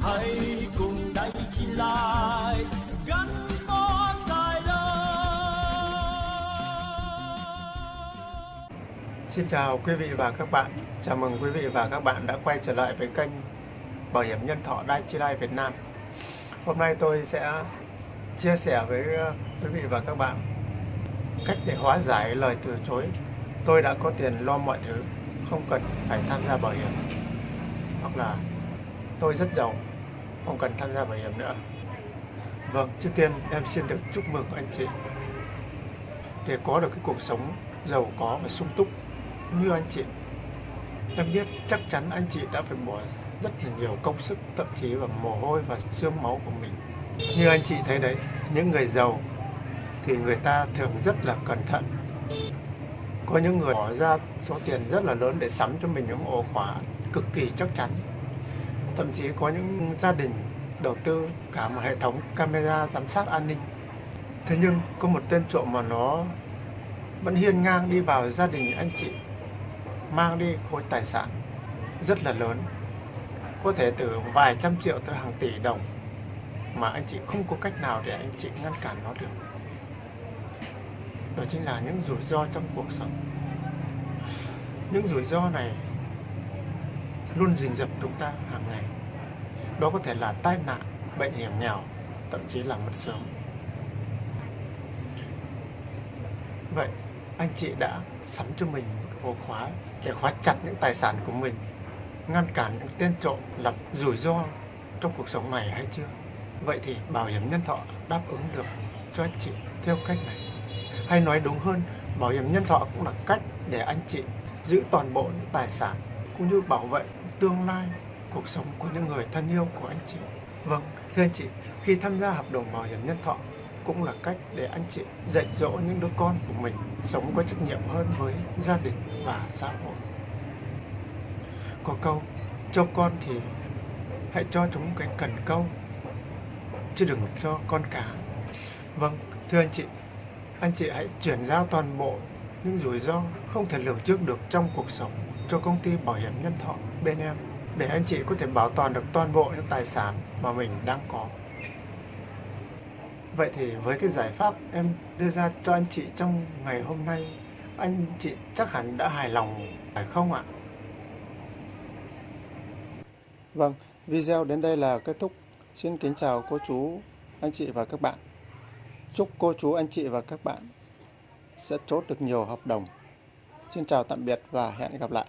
hãy cùng đại chi lại gắn bó dài đời Xin chào quý vị và các bạn. Chào mừng quý vị và các bạn đã quay trở lại với kênh Bảo hiểm nhân thọ Dai Chi Lai Việt Nam. Hôm nay tôi sẽ chia sẻ với ờ, quý vị và các bạn cách để hóa giải lời từ chối. Tôi đã có tiền lo mọi thứ, không cần phải tham gia bảo hiểm. Hoặc là tôi rất giàu, không cần tham gia bảo hiểm nữa. Vâng, trước tiên em xin được chúc mừng anh chị để có được cái cuộc sống giàu có và sung túc như anh chị. Em biết chắc chắn anh chị đã phải bỏ rất là nhiều công sức, thậm chí là mồ hôi và xương máu của mình. Như anh chị thấy đấy, những người giàu thì người ta thường rất là cẩn thận. Có những người bỏ ra số tiền rất là lớn để sắm cho mình những ổ khóa cực kỳ chắc chắn. Thậm chí có những gia đình đầu tư cả một hệ thống camera giám sát an ninh. Thế nhưng có một tên trộm mà nó vẫn hiên ngang đi vào gia đình anh chị, mang đi khối tài sản rất là lớn, có thể từ vài trăm triệu tới hàng tỷ đồng mà anh chị không có cách nào để anh chị ngăn cản nó được đó chính là những rủi ro trong cuộc sống những rủi ro này luôn rình rập chúng ta hàng ngày. Đó có thể là tai nạn, bệnh hiểm nghèo, thậm chí là mất sớm. Vậy, anh chị đã sắm cho mình một ổ khóa để khóa chặt những tài sản của mình, ngăn cản những tên trộm, lập rủi ro trong cuộc sống này hay chưa? Vậy thì bảo hiểm nhân thọ đáp ứng được cho anh chị theo cách này. Hay nói đúng hơn, bảo hiểm nhân thọ cũng là cách để anh chị giữ toàn bộ những tài sản cũng như bảo vệ tương lai cuộc sống của những người thân yêu của anh chị vâng thưa anh chị khi tham gia hợp đồng bảo hiểm nhân thọ cũng là cách để anh chị dạy dỗ những đứa con của mình sống có trách nhiệm hơn với gia đình và xã hội. Có câu, cho con thì hãy cho chúng cái cần câu, chứ đừng cho con cá. Vâng, thưa anh chị, anh chị hãy chuyển giao toàn bộ những rủi ro không thể lường trước được trong cuộc sống cho công ty bảo hiểm nhân thọ bên em để anh chị có thể bảo toàn được toàn bộ những tài sản mà mình đang có. Vậy thì với cái giải pháp em đưa ra cho anh chị trong ngày hôm nay, anh chị chắc hẳn đã hài lòng phải không ạ? Vâng, video đến đây là kết thúc. Xin kính chào cô chú, anh chị và các bạn. Chúc cô chú, anh chị và các bạn sẽ chốt được nhiều hợp đồng. Xin chào tạm biệt và hẹn gặp lại.